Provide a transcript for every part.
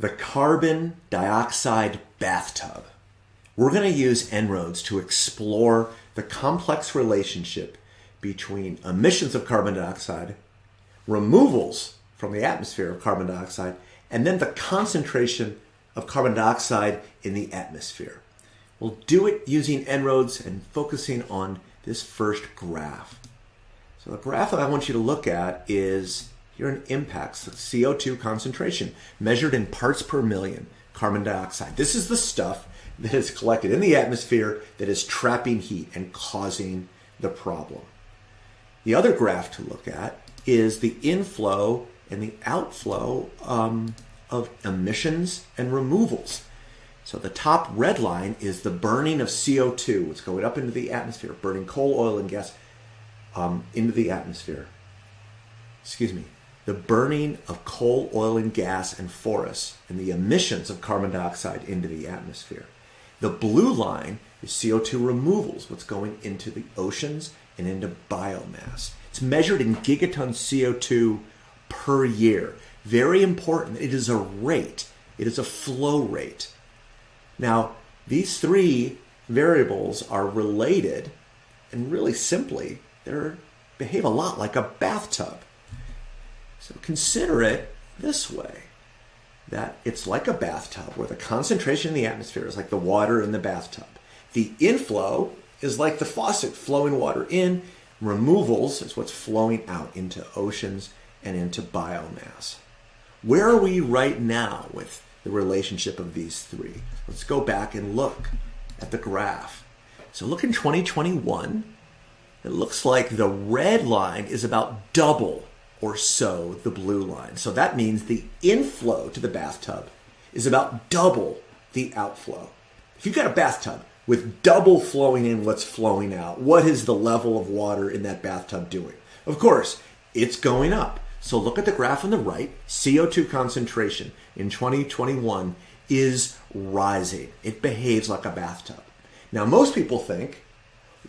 the carbon dioxide bathtub. We're going to use En-ROADS to explore the complex relationship between emissions of carbon dioxide, removals from the atmosphere of carbon dioxide, and then the concentration of carbon dioxide in the atmosphere. We'll do it using En-ROADS and focusing on this first graph. So the graph that I want you to look at is in impacts, CO2 concentration measured in parts per million carbon dioxide. This is the stuff that is collected in the atmosphere that is trapping heat and causing the problem. The other graph to look at is the inflow and the outflow um, of emissions and removals. So the top red line is the burning of CO2. It's going up into the atmosphere, burning coal, oil, and gas um, into the atmosphere. Excuse me. The burning of coal, oil, and gas and forests and the emissions of carbon dioxide into the atmosphere. The blue line is CO2 removals, what's going into the oceans and into biomass. It's measured in gigatons CO2 per year. Very important. It is a rate. It is a flow rate. Now, these three variables are related, and really simply, they behave a lot like a bathtub. So consider it this way that it's like a bathtub where the concentration in the atmosphere is like the water in the bathtub. The inflow is like the faucet flowing water in. Removals is what's flowing out into oceans and into biomass. Where are we right now with the relationship of these three? Let's go back and look at the graph. So look in 2021, it looks like the red line is about double or so the blue line. So that means the inflow to the bathtub is about double the outflow. If you've got a bathtub with double flowing in what's flowing out, what is the level of water in that bathtub doing? Of course, it's going up. So look at the graph on the right. CO2 concentration in 2021 is rising. It behaves like a bathtub. Now, most people think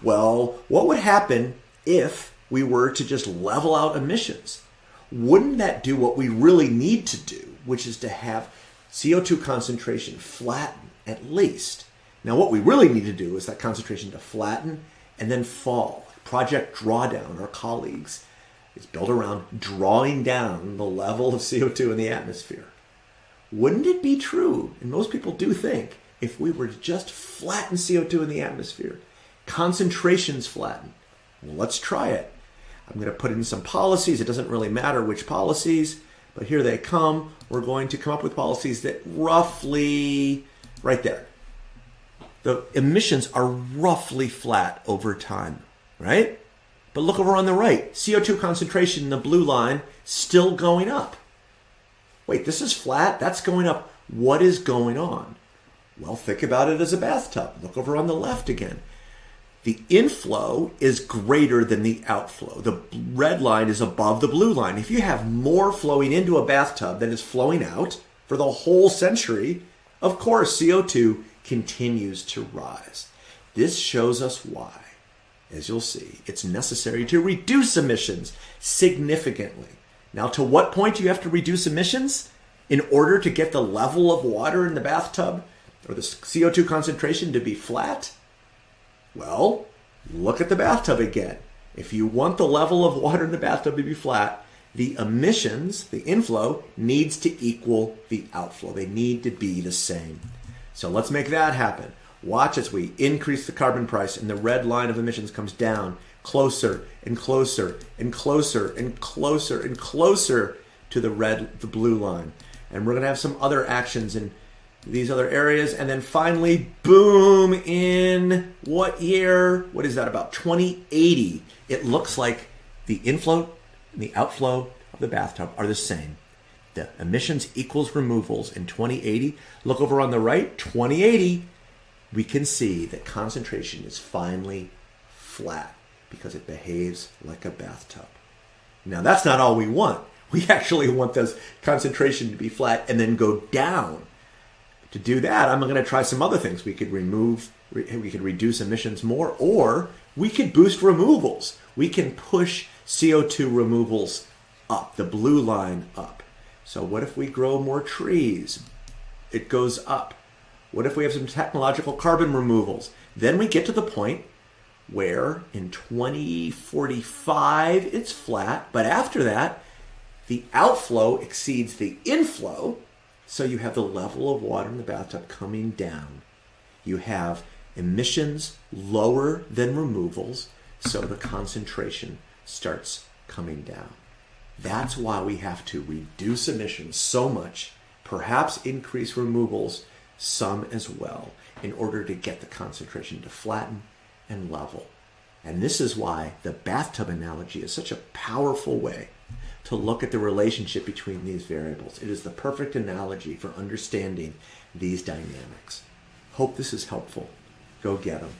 well, what would happen if we were to just level out emissions? Wouldn't that do what we really need to do, which is to have CO2 concentration flatten at least? Now, what we really need to do is that concentration to flatten and then fall. Project Drawdown, our colleagues, is built around drawing down the level of CO2 in the atmosphere. Wouldn't it be true, and most people do think, if we were to just flatten CO2 in the atmosphere, concentrations flatten. Well, let's try it. I'm going to put in some policies. It doesn't really matter which policies, but here they come. We're going to come up with policies that roughly, right there, the emissions are roughly flat over time, right? But look over on the right. CO2 concentration in the blue line still going up. Wait, this is flat? That's going up. What is going on? Well, think about it as a bathtub. Look over on the left again the inflow is greater than the outflow. The red line is above the blue line. If you have more flowing into a bathtub than is flowing out for the whole century, of course, CO2 continues to rise. This shows us why, as you'll see, it's necessary to reduce emissions significantly. Now, to what point do you have to reduce emissions? In order to get the level of water in the bathtub or the CO2 concentration to be flat? Well, look at the bathtub again. If you want the level of water in the bathtub to be flat, the emissions, the inflow, needs to equal the outflow. They need to be the same. So let's make that happen. Watch as we increase the carbon price and the red line of emissions comes down closer and closer and closer and closer and closer to the red, the blue line. And we're going to have some other actions in these other areas. And then finally, boom, in what year? What is that, about 2080? It looks like the inflow and the outflow of the bathtub are the same. The emissions equals removals in 2080. Look over on the right, 2080, we can see that concentration is finally flat because it behaves like a bathtub. Now, that's not all we want. We actually want this concentration to be flat and then go down to do that, I'm going to try some other things. We could remove, we could reduce emissions more, or we could boost removals. We can push CO2 removals up, the blue line up. So what if we grow more trees, It goes up. What if we have some technological carbon removals? Then we get to the point where in 2045 it's flat, but after that, the outflow exceeds the inflow, so you have the level of water in the bathtub coming down. You have emissions lower than removals, so the concentration starts coming down. That's why we have to reduce emissions so much, perhaps increase removals some as well, in order to get the concentration to flatten and level. And this is why the bathtub analogy is such a powerful way to look at the relationship between these variables. It is the perfect analogy for understanding these dynamics. Hope this is helpful. Go get them.